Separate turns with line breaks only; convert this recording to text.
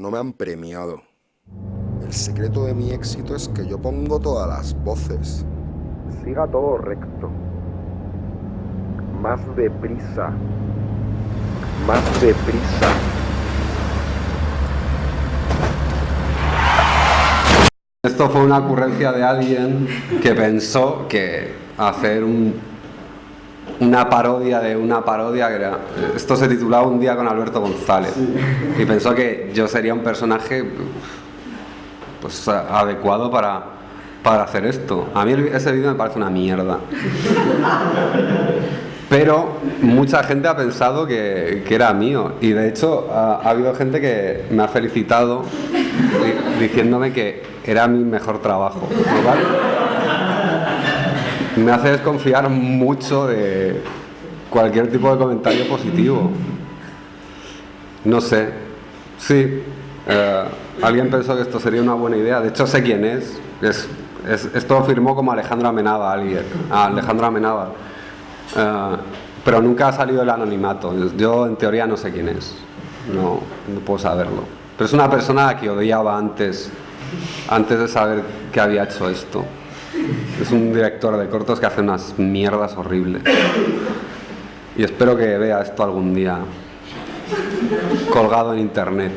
no me han premiado. El secreto de mi éxito es que yo pongo todas las voces. Siga todo recto. Más deprisa. Más deprisa.
Esto fue una ocurrencia de alguien que pensó que hacer una parodia de una parodia, que era, esto se titulaba Un día con Alberto González, y pensó que yo sería un personaje pues, adecuado para, para hacer esto. A mí ese vídeo me parece una mierda. Pero mucha gente ha pensado que, era mío y de hecho ha, habido gente que me ha felicitado diciéndome que era mi mejor trabajo. Me hace desconfiar mucho de cualquier tipo de comentario positivo. No sé. Sí, eh, alguien pensó que esto sería una buena idea. De hecho sé quién es. es, esto firmó como Alejandro Amenábar, alguien. Ah, Alejandro Amenábar. Eh, pero nunca ha salido el anonimato. Yo en teoría no sé quién es, no, no puedo saberlo. Pero es una persona que odiaba antes, antes de saber que había hecho esto. Es un director de cortos que hace unas mierdas horribles. Y espero que vea esto algún día colgado en internet.